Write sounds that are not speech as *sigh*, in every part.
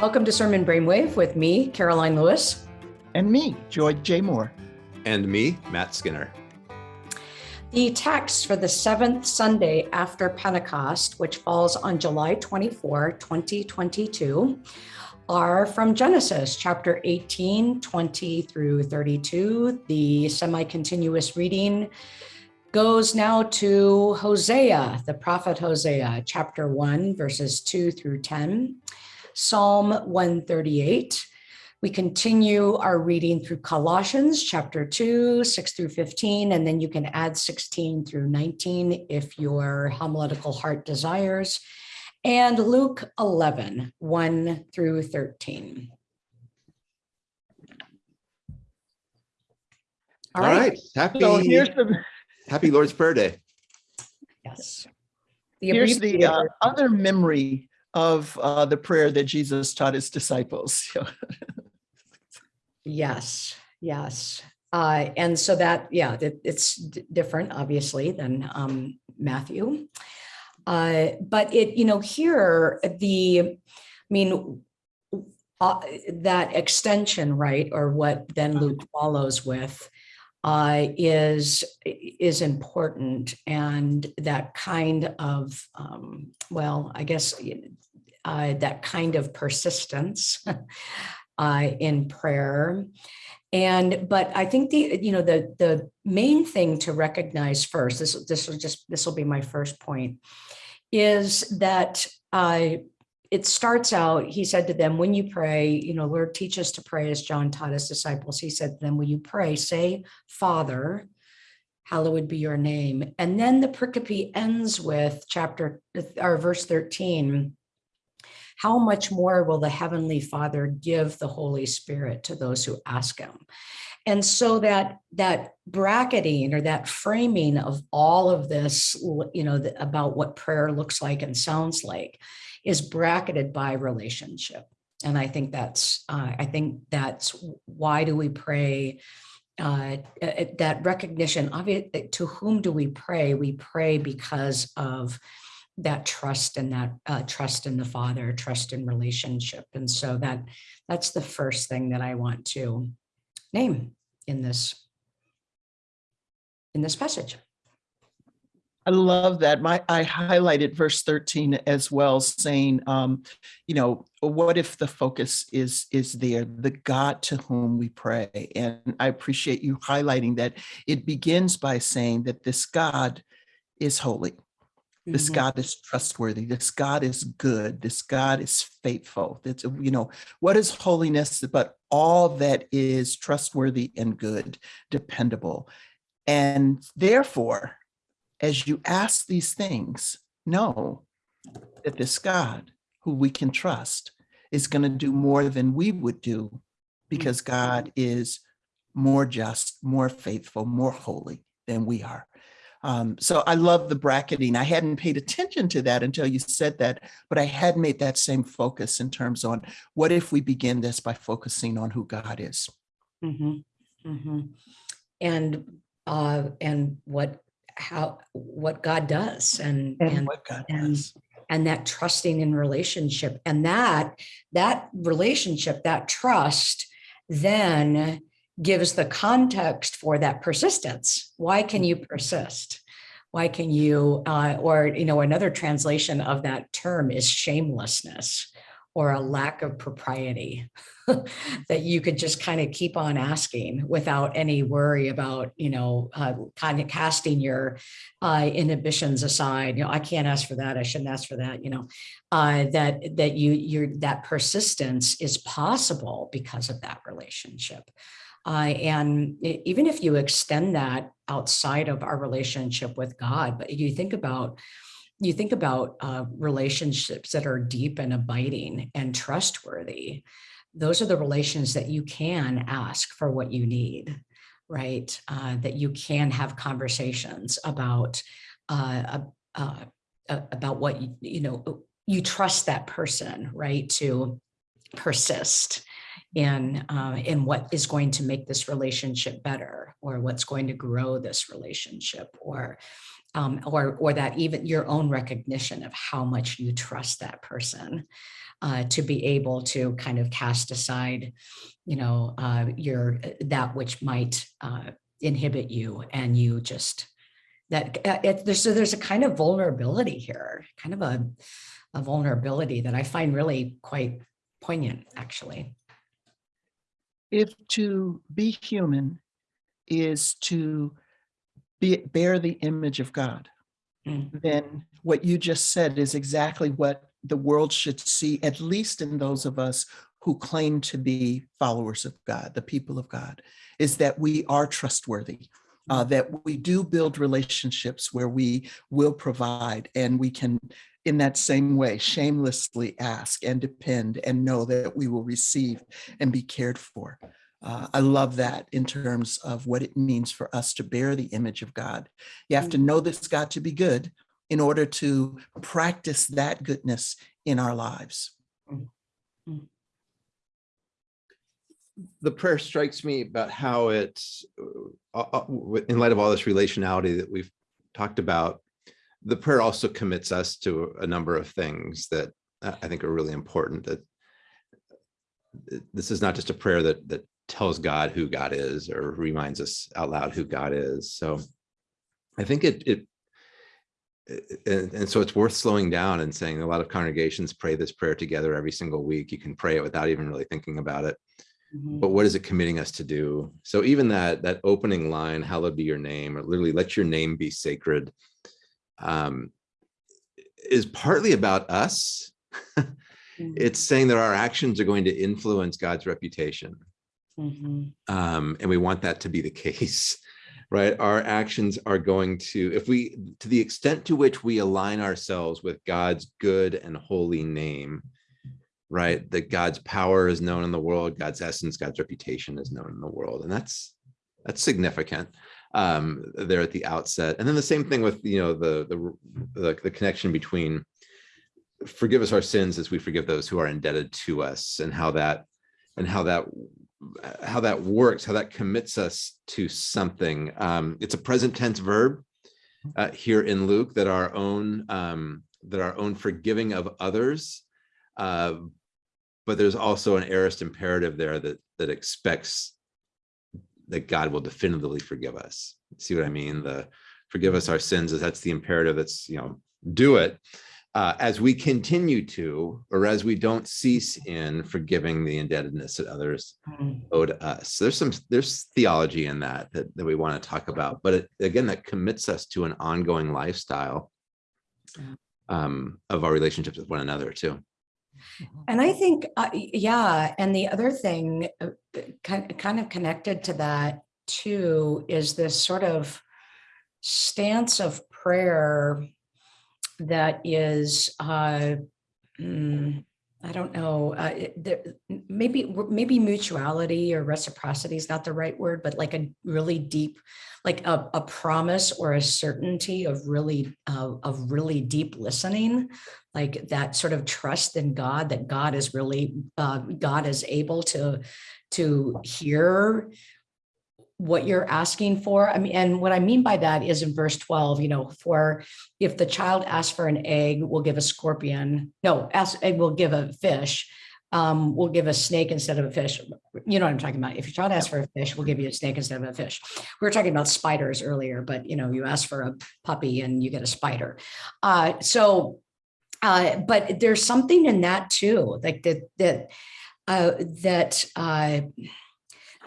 Welcome to Sermon Brainwave with me, Karoline Lewis. And me, Joy J. Moore. And me, Matt Skinner. The text for the seventh Sunday after Pentecost, which falls on July 24, 2022, are from Genesis chapter 18, 20 through 32. The semi continuous reading goes now to Hosea, the prophet Hosea, chapter 1, verses 2 through 10, Psalm 138. We continue our reading through Colossians chapter 2, 6 through 15, and then you can add 16 through 19 if your homiletical heart desires, and Luke 11, 1 through 13. All right. Happy. So here's the *laughs* Happy Lord's Prayer Day. Yes. The here's the uh, other memory of uh, the prayer that Jesus taught his disciples. *laughs* yes, yes. Uh, and so that, yeah, it, it's different, obviously, than um, Matthew. Uh, but it, you know, here, the, I mean, uh, that extension, right, or what then Luke follows with, uh, is is important and that kind of um, well I guess uh, that kind of persistence *laughs* uh, in prayer. And but I think the you know the the main thing to recognize first this this will just this will be my first point is that uh, it starts out, he said to them, when you pray, you know, Lord, teach us to pray as John taught his disciples. He said to them, when you pray, say, Father, hallowed be your name. And then the pericope ends with chapter or verse 13. How much more will the Heavenly Father give the Holy Spirit to those who ask him? And so that that bracketing or that framing of all of this, you know, about what prayer looks like and sounds like is bracketed by relationship. And I think that's, uh, I think that's why do we pray uh, that recognition it, to whom do we pray? We pray because of that trust and that uh, trust in the Father, trust in relationship. And so that that's the first thing that I want to name in this in this passage. I love that. My I highlighted verse 13 as well, saying, um, you know, what if the focus is is there, the God to whom we pray? And I appreciate you highlighting that it begins by saying that this God is holy. This mm -hmm. God is trustworthy. This God is good. This God is faithful. It's, you know, what is holiness but all that is trustworthy and good, dependable. And therefore, as you ask these things, know that this God who we can trust is going to do more than we would do because God is more just, more faithful, more holy than we are. Um, so I love the bracketing. I hadn't paid attention to that until you said that, but I had made that same focus in terms on what if we begin this by focusing on who God is. Mm -hmm. Mm -hmm. And uh, and what how what God does and and, and what God and, does. and that trusting in relationship and that that relationship that trust then gives the context for that persistence. Why can you persist? Why can you uh, or you know another translation of that term is shamelessness or a lack of propriety *laughs* that you could just kind of keep on asking without any worry about, you know, uh, kind of casting your uh, inhibitions aside. You know, I can't ask for that. I shouldn't ask for that. You know, uh, that that you you're that persistence is possible because of that relationship. Uh, and even if you extend that outside of our relationship with God, but you think about you think about uh, relationships that are deep and abiding and trustworthy, those are the relations that you can ask for what you need, right? Uh, that you can have conversations about uh, uh, about what you, you know, you trust that person, right? To persist in uh, in what is going to make this relationship better or what's going to grow this relationship or um, or or that even your own recognition of how much you trust that person uh, to be able to kind of cast aside, you know, uh, your that which might uh, inhibit you, and you just that uh, it, there's so there's a kind of vulnerability here, kind of a a vulnerability that I find really quite poignant, actually. If to be human is to be, bear the image of God, Mm. then what you just said is exactly what the world should see, at least in those of us who claim to be followers of God, the people of God, is that we are trustworthy, uh, that we do build relationships where we will provide and we can, in that same way, shamelessly ask and depend and know that we will receive and be cared for. Uh, I love that in terms of what it means for us to bear the image of God. You have to know this God to be good in order to practice that goodness in our lives. The prayer strikes me about how it's, uh, uh, in light of all this relationality that we've talked about, the prayer also commits us to a number of things that uh, I think are really important. That uh, this is not just a prayer that that tells God who God is or reminds us out loud who God is. So I think it it and, and so it's worth slowing down and saying a lot of congregations pray this prayer together every single week. You can pray it without even really thinking about it. Mhm. But what is it committing us to do? So even that that opening line, hallowed be your name, or literally let your name be sacred, um, is partly about us. *laughs* Mhm. It's saying that our actions are going to influence God's reputation Mhm. um, and we want that to be the *laughs* case right? Our actions are going to if we to the extent to which we align ourselves with god's good and holy name right? That god's power is known in the world god's essence god's reputation is known in the world and that's that's significant um there at the outset. And then the same thing with you know the the the, the connection between forgive us our sins as we forgive those who are indebted to us and how that and how that how that works, how that commits us to something. Um, it's a present tense verb uh, here in Luke that our own um, that our own forgiving of others, uh, but there's also an aorist imperative there that that expects that God will definitively forgive us. See what I mean? The forgive us our sins is that's the imperative. That's you know do it uh, as we continue to, or as we don't cease in forgiving the indebtedness that others Mhm. owe to us. So there's some, there's theology in that, that, that we want to talk about, but it, again, that commits us to an ongoing lifestyle um, of our relationships with one another too. And I think, uh, yeah, and the other thing, uh, kind kind of connected to that too, is this sort of stance of prayer that is, uh, mm, I don't know, uh, there, maybe maybe mutuality or reciprocity is not the right word, but like a really deep, like a, a promise or a certainty of really uh, of really deep listening like that sort of trust in God that God is really uh, God is able to to hear what you're asking for. I mean, and what I mean by that is in verse 12, you know, for if the child asks for an egg, we'll give a scorpion. No, ask we'll give a fish. Um, we'll give a snake instead of a fish. You know what I'm talking about. If your child asks for a fish, we'll give you a snake instead of a fish. We were talking about spiders earlier, but you know, you ask for a puppy and you get a spider. Uh, so uh, but there's something in that too, like that, that, uh, that, uh,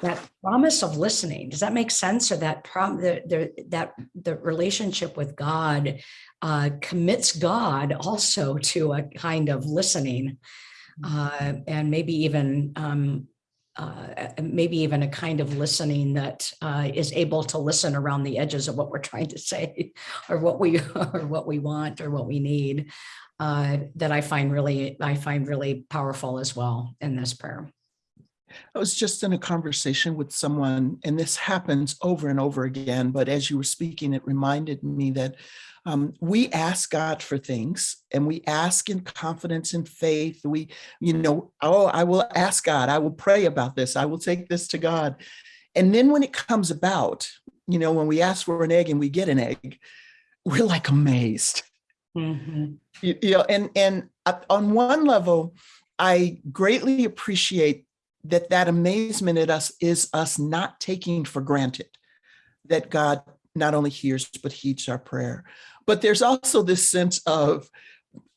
that promise of listening, does that make sense? Or that prom, the, the, that, the relationship with God, uh, commits God also to a kind of listening. Uh, and maybe even, um, uh, maybe even a kind of listening that uh, is able to listen around the edges of what we're trying to say *laughs* or what we *laughs* or what we want or what we need uh, that I find really I find really powerful as well in this prayer. I was just in a conversation with someone, and this happens over and over again. But as you were speaking, it reminded me that um, we ask God for things and we ask in confidence and faith. We, you know, oh, I will ask God, I will pray about this, I will take this to God. And then when it comes about, you know, when we ask for an egg and we get an egg, we're like amazed. Mhm. You, you know, and and uh, on one level, I greatly appreciate that that amazement at us is us not taking for granted that God not only hears but heeds our prayer. But there's also this sense of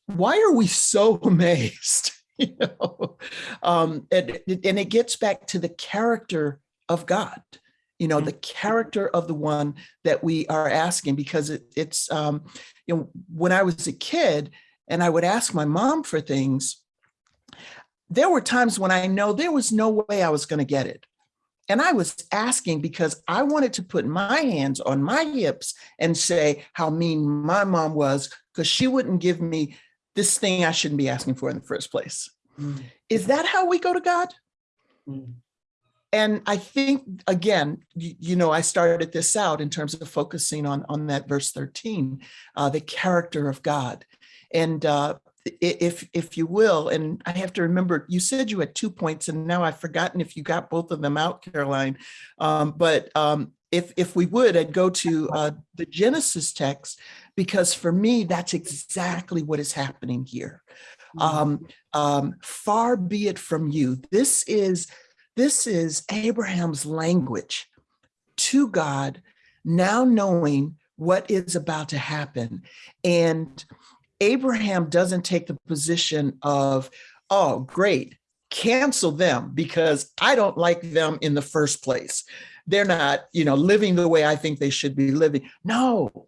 why are we so *laughs* amazed? *laughs* you know, um, and, and it gets back to the character of God. You know, Mm. the character of the one that we are asking, because it, it's, um, you know, when I was a kid and I would ask my mom for things, there were times when I know there was no way I was going to get it. And I was asking because I wanted to put my hands on my hips and say how mean my mom was because she wouldn't give me this thing I shouldn't be asking for in the first place. Mm. Is that how we go to God? Mm. And I think, again, you, you know, I started this out in terms of focusing on, on that verse 13, uh, the character of God. And uh, if, if you will, and I have to remember, you said you had two points and now I've forgotten if you got both of them out, Karoline. Um, but um, if, if we would, I'd go to uh, the Genesis text, because for me, that's exactly what is happening here um, um, far be it from you. This is this is Abraham's language to God, now knowing what is about to happen. And Abraham doesn't take the position of, oh, great, cancel them because I don't like them in the first place. They're not, you know, living the way I think they should be living. No,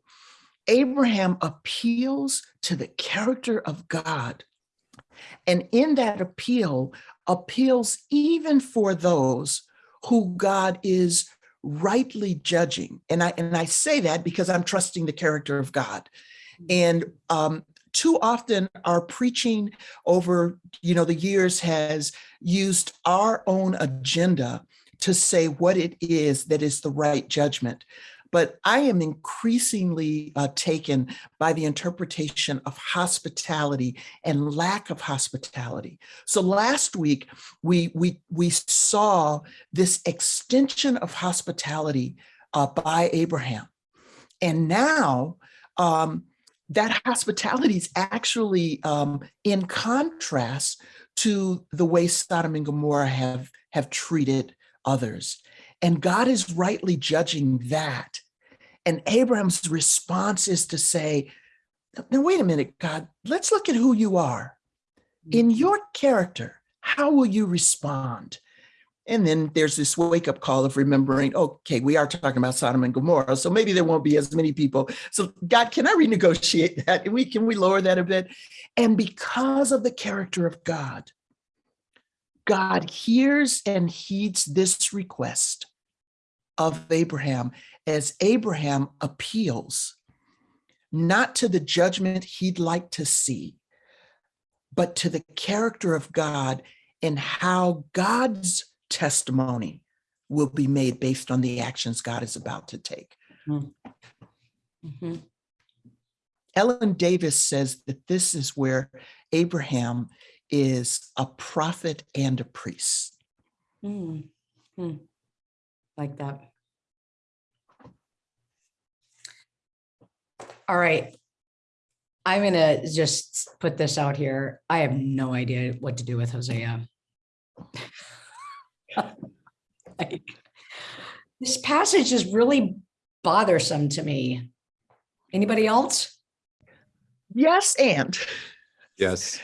Abraham appeals to the character of God and in that appeal, appeals even for those who God is rightly judging. And I and I say that because I'm trusting the character of God. And um, too often our preaching over you know the years has used our own agenda to say what it is that is the right judgment. But I am increasingly uh, taken by the interpretation of hospitality and lack of hospitality. So last week we we we saw this extension of hospitality uh, by Abraham, and now um, that hospitality is actually um, in contrast to the way Sodom and Gomorrah have have treated others, and God is rightly judging that. And Abraham's response is to say, now, wait a minute, God, let's look at who you are. In your character, how will you respond? And then there's this wake up call of remembering, okay, we are talking about Sodom and Gomorrah, so maybe there won't be as many people. So, God, can I renegotiate that? Can we, can we lower that a bit? And because of the character of God, God hears and heeds this request of Abraham as Abraham appeals not to the judgment he'd like to see, but to the character of God and how God's testimony will be made based on the actions God is about to take. Mhm. Ellen Davis says that this is where Abraham is a prophet and a priest. Mm. Mm. Like that. All right. I'm gonna just put this out here. I have no idea what to do with Hosea. *laughs* *laughs* Like, This passage is really bothersome to me. Anybody else? Yes, and Yes.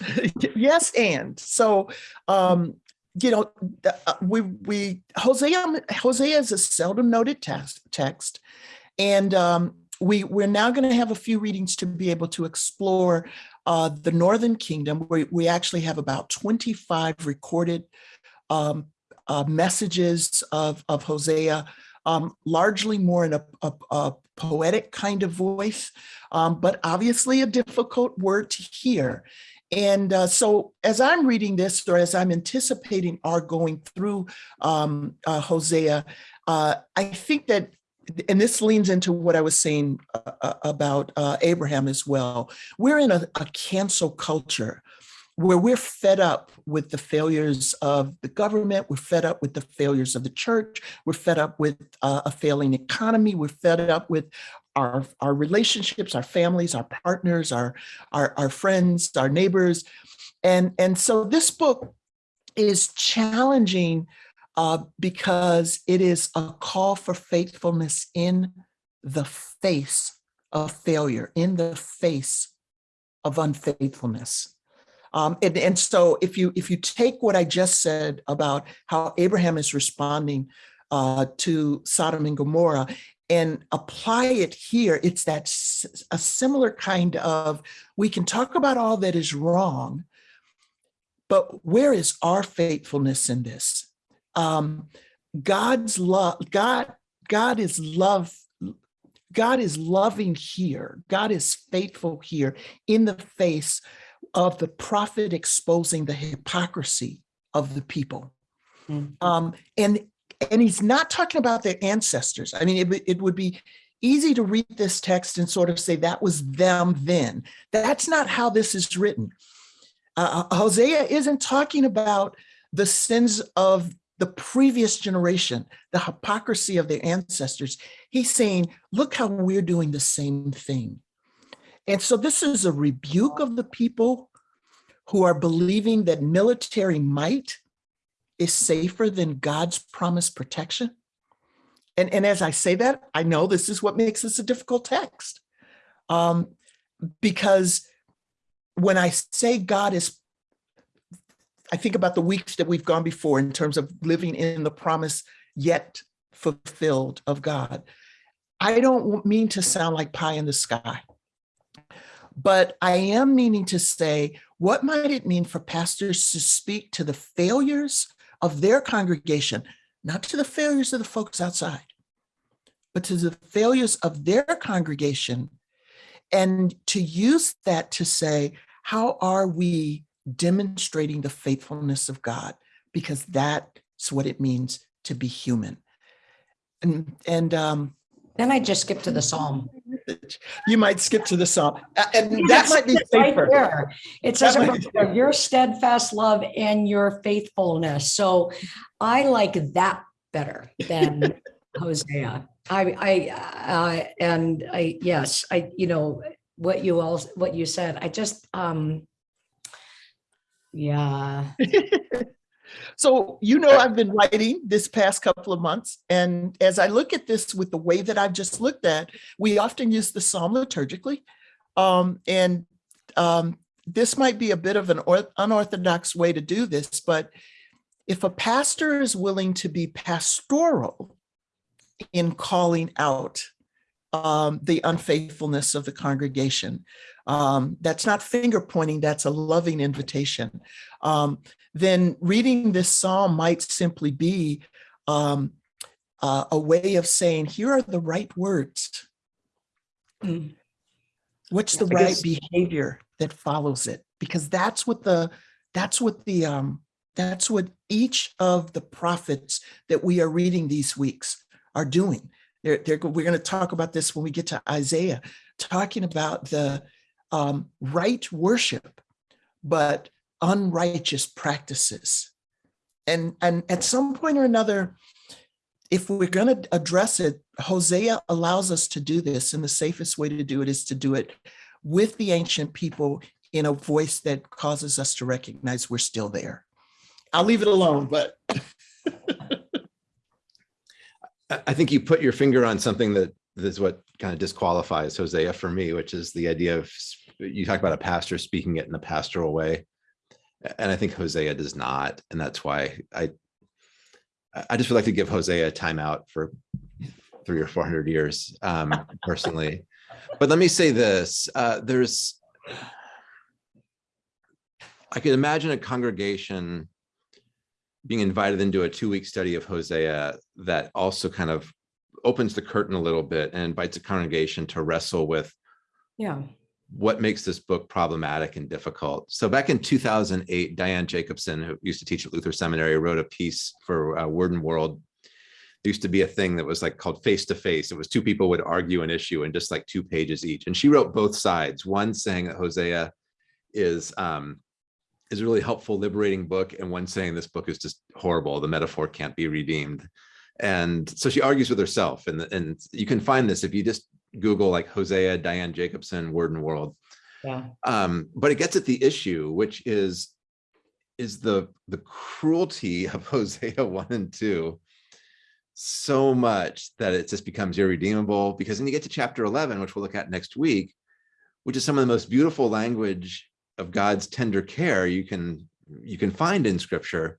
*laughs* yes, and so um, you know, uh, we we Hosea Hosea is a seldom noted text text, and um, we we're now going to have a few readings to be able to explore uh, the Northern Kingdom. We we actually have about twenty five recorded um, uh, messages of of Hosea, um, largely more in a, a, a poetic kind of voice, um, but obviously a difficult word to hear. And uh, so, as I'm reading this, or as I'm anticipating our going through um, uh, Hosea, uh, I think that, and this leans into what I was saying uh, uh, about Abraham as well. We're in a, a cancel culture where we're fed up with the failures of the government, we're fed up with the failures of the church, we're fed up with uh, a failing economy, we're fed up with our, our relationships, our families, our partners, our, our, our friends, our neighbors. And, and so this book is challenging uh, because it is a call for faithfulness in the face of failure, in the face of unfaithfulness. Um, and, and so if you if you take what I just said about how Abraham is responding uh, to Sodom and Gomorrah and apply it here, it's that a similar kind of we can talk about all that is wrong, but where is our faithfulness in this? Um, God's love, God, God is love. God is loving here. God is faithful here in the face of the prophet exposing the hypocrisy of the people. Mhm. Um, and and he's not talking about their ancestors. I mean, it, would- it would be easy to read this text and sort of say that was them then. That's not how this is written. Uh, Hosea isn't talking about the sins of the previous generation, the hypocrisy of their ancestors. He's saying, look how we're doing the same thing. And so this is a rebuke of the people who are believing that military might is safer than God's promised protection. And, and as I say that, I know this is what makes this a difficult text. Um, because when I say God is, I think about the weeks that we've gone before in terms of living in the promise yet fulfilled of God. I don't mean to sound like pie in the sky, but I am meaning to say, what might it mean for pastors to speak to the failures of their congregation, not to the failures of the folks outside, but to the failures of their congregation, and to use that to say, how are we demonstrating the faithfulness of God? Because that's what it means to be human. And, and um, Then I just skip to the Psalm. you might skip to the psalm, and that might be right safer. there. It says about your steadfast love and your faithfulness. So I like that better than *laughs* Hosea. I, I, uh, and I, yes, I, you know, what you all, what you said, I just, um, yeah, *laughs* So, you know, I've been writing this past couple of months. And as I look at this with the way that I've just looked at, we often use the psalm liturgically. Um, and um, this might be a bit of an unorthodox way to do this, but if a pastor is willing to be pastoral in calling out um, the unfaithfulness of the congregation, um, that's not finger pointing, that's a loving invitation. Um, then reading this psalm might simply be um, uh, a way of saying, here are the right words. Mm. What's the right behavior that follows it? Because that's what the, that's what the, um, that's what each of the prophets that we are reading these weeks are doing. They're, they're, we're going to talk about this when we get to Isaiah, talking about the um, right worship, but unrighteous practices. And, and at some point or another, if we're going to address it, Hosea allows us to do this. And the safest way to do it is to do it with the ancient people in a voice that causes us to recognize we're still there. I'll leave it alone, but *laughs* I think you put your finger on something that is what kind of disqualifies Hosea for me, which is the idea of you talk about a pastor speaking it in a pastoral way. And I think Hosea does not. And that's why I I- I just would like to give Hosea a timeout for three or four hundred years um, *laughs* personally. But let me say this, uh, there's I could imagine a congregation being invited into a two-week study of Hosea that also kind of opens the curtain a little bit and invites a congregation to wrestle with yeah. What makes this book problematic and difficult. So back in 2008, Diane Jacobson, who used to teach at Luther Seminary, wrote a piece for uh, Word and World. There used to be a thing that was like called face to face. It was two people would argue an issue in just like two pages each. And she wrote both sides, one saying that Hosea is um, is a really helpful, liberating book, and one saying this book is just horrible. The metaphor can't be redeemed. And so she argues with herself, and, and you can find this if you just Google like Hosea, Diane Jacobson, Word and World. Yeah. Um, but it gets at the issue, which is is the the cruelty *laughs* of Hosea one and two so much that it just becomes irredeemable because then you get to chapter 11 which we'll look at next week which is some of the most beautiful language of god's tender care you can you can find in scripture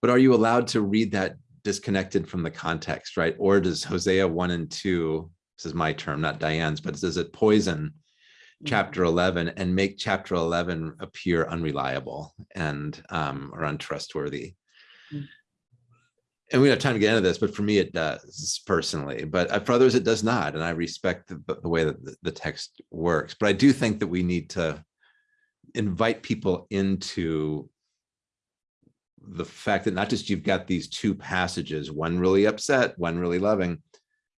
but are you allowed to read that disconnected from the context right or does hosea 1 and 2 this is my term not diane's but does it poison chapter 11 and make chapter 11 appear unreliable and um or untrustworthy? Mm. and we don't have time to get into this but for me it does personally but uh, for others it does not and i respect the, the way that the, the text works. But i do think that we need to invite people into the fact that not just you've got these two passages one really upset one really loving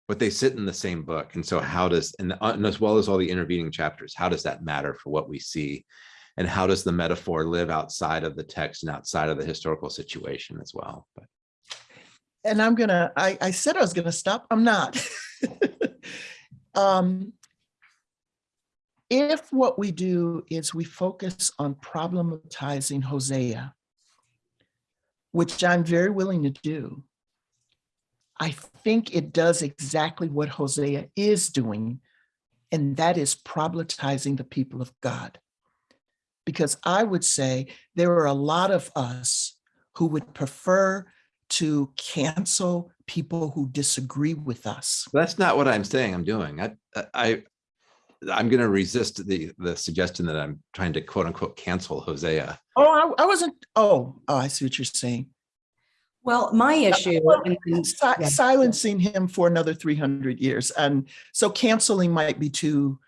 but they sit in the same book. And so how does, and, uh, and as well as all the intervening chapters, how does that matter for what we see? And how does the metaphor live outside of the text and outside of the historical situation as well? But And I'm gonna, I, I said I was gonna stop, I'm not. *laughs* Um, If what we do is we focus on problematizing Hosea, which I'm very willing to do, I think it does exactly what Hosea is doing, and that is problematizing the people of God. Because I would say there are a lot of us who would prefer to cancel people who disagree with us. that's not what I'm saying I'm doing. I, I, I'm going to resist the, the suggestion that I'm trying to quote unquote cancel Hosea. Oh, I, I wasn't, oh, oh, I see what you're saying. Well, my issue. Well, and- and- Si- yeah. Silencing him for another 300 years. And so canceling might be too,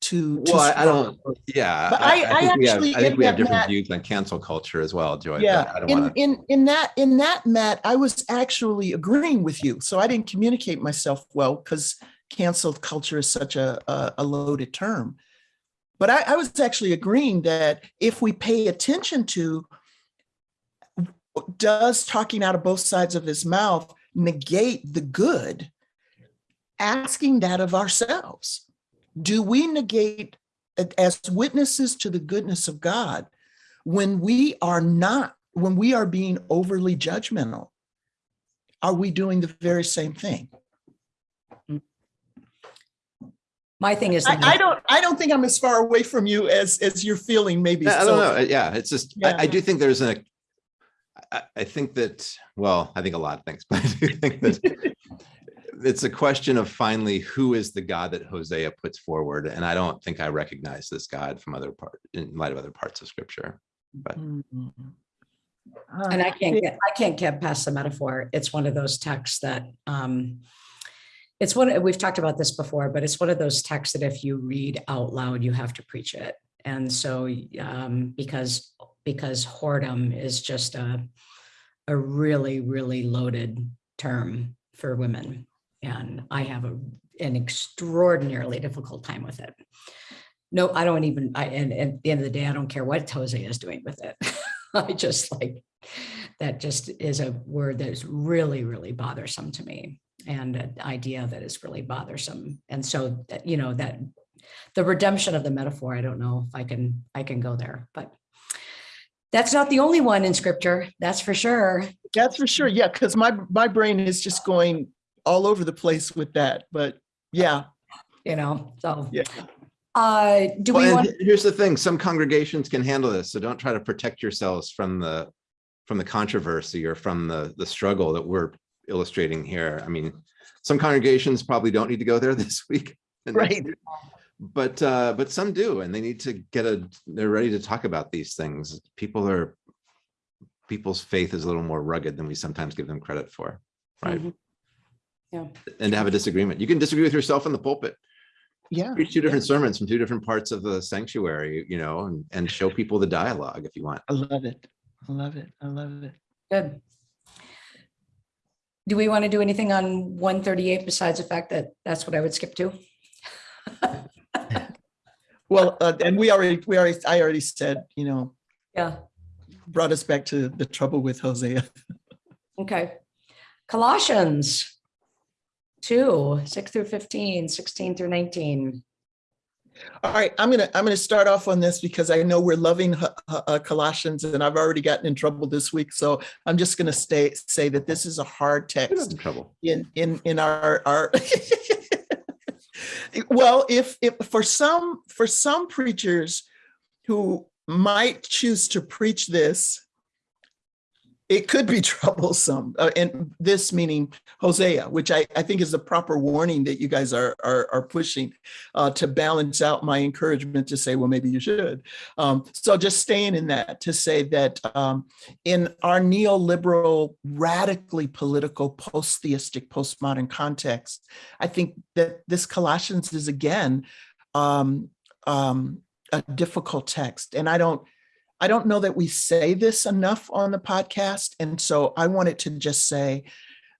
too. too I, I don't, yeah. But I- I think we have- actually- I think we have different Matt- views on cancel culture as well, Joy. Yeah, I don't in, want to, in, in that, in that, Matt, I was actually agreeing with you. So I didn't communicate myself well because canceled culture is such a, a, a loaded term. But I, I was actually agreeing that if we pay attention to does talking out of both sides of his mouth negate the good? Asking that of ourselves. Do we negate as witnesses to the goodness of God when we are not, when we are being overly judgmental? Are we doing the very same thing? My thing is. I, I don't, I don't think I'm as far away from you as, as you're feeling maybe. I don't So- know. Yeah, it's just, I, I do think there's a, I, I think that, well, I think a lot of things, *laughs* but I do think that it's a question of finally, who is the God that Hosea puts forward? And I don't think I recognize this God from other part, in light of other parts of scripture. But And I can't get, I can't get past the metaphor. It's one of those texts that, um, it's one, we've talked about this before, but it's one of those texts that if you read out loud, you have to preach it. And so, um, because, because whoredom is just a, a really, really loaded term for women. And I have a, an extraordinarily difficult time with it. No, I don't even, I, and, and at the end of the day, I don't care what Hosea is doing with it. *laughs* I just like, that just is a word that is really, really bothersome to me and an idea that is really bothersome. And so, you know, that the redemption of the metaphor, I don't know if I can, I can go there, but that's not the only one in scripture, that's for sure. That's for sure. Yeah, because my, my brain is just going all over the place with that. But yeah, You know, so, yeah. uh, do we want, and here's the thing, some congregations can handle this, so don't try to protect yourselves from the, from the controversy or from the, the struggle that we're illustrating here. I mean, some congregations probably don't need to go there *laughs* this week. and Right. Week, But, uh, but some do, and they need to get a, they're ready to talk about these things. People are, people's faith is a little more rugged than we sometimes give them credit for, right? Mhm. Yeah. And to have a disagreement. You can disagree with yourself in the pulpit Yeah. preach two different sermons from two different parts of the sanctuary, you know, and, and show people the dialogue if you want. I love it. I love it. I love it. good. Do we want to do anything on one thirty-eight besides the fact that that's what I would skip to? *laughs* Well, uh, and we already, we already, I already said, you know, Yeah, brought us back to the trouble with Hosea. okay. Colossians. two, six through 15, 16 through 19. All right, I'm gonna I'm gonna start off on this because I know we're loving uh, uh, Colossians, and I've already gotten in trouble this week. So I'm just gonna stay say that this is a hard text in trouble. in in in our our. *laughs* well, if if for some for some preachers who might choose to preach this, it could be *laughs* troublesome. Uh, and this meaning Hosea, which I, I think is the proper warning that you guys are are, are pushing uh, to balance out my encouragement to say, well, maybe you should. Um, so just staying in that to say that um, in our neoliberal, radically political, post-theistic, postmodern context, I think that this Colossians is again um, um, a difficult text, and I don't. I don't know that we say this enough on the podcast. And so I wanted to just say,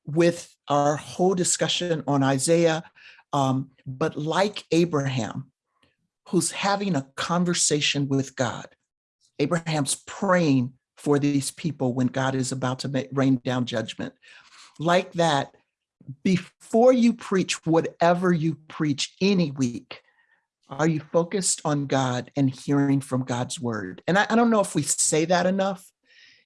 with our whole discussion on Isaiah, um, but like Abraham, who's having a conversation with God, Abraham's praying for these people when God is about to make, rain down judgment. Like that, before you preach whatever you preach any week, are you focused on God and hearing from God's word? And I, I, don't know if we say that enough.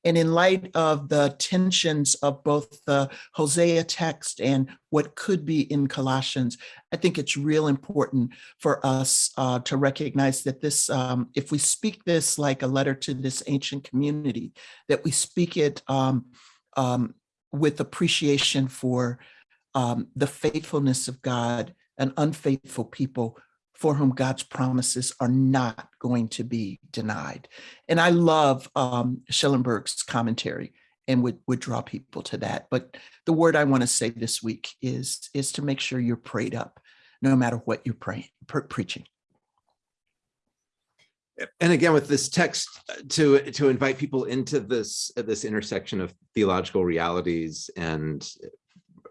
And in light of the tensions of both the Hosea text and what could be in Colossians, I think it's real important for us uh, to recognize that this, um, if we speak this like a letter to this ancient community, that we speak it um, um, with appreciation for um, the faithfulness of God and unfaithful people for whom God's promises are not going to be denied. And I love um, Schellenberg's commentary and would, would draw people to that. But the word I want to say this week is, is to make sure you're prayed up, no matter what you're praying, pre preaching. And again, with this text uh, to to invite people into this uh, this intersection of theological realities and uh,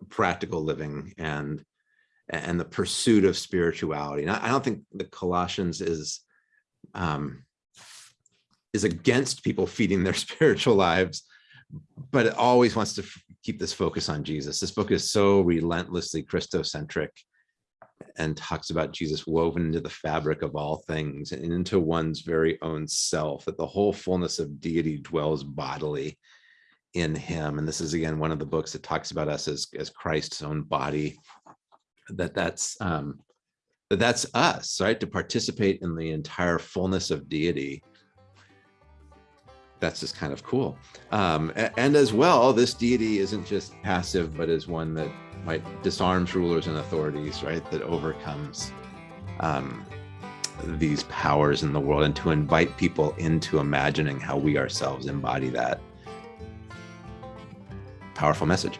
practical living and and the pursuit of spirituality. And I don't think the Colossians is um, is against people feeding their *laughs* spiritual lives, but it always wants to keep this focus on Jesus. This book is so relentlessly Christocentric and talks about Jesus woven into the fabric of all things and into one's very own self, that the whole fullness of deity dwells bodily in him. And this is again, one of the books that talks about us as, as Christ's own body that that's um, that that's us, right? To participate in the entire fullness of deity. That's just kind of cool. Um, and as well, this deity isn't just passive, but is one that might disarms rulers and authorities, right? That overcomes um, these powers in the world and to invite people into imagining how we ourselves embody that powerful message.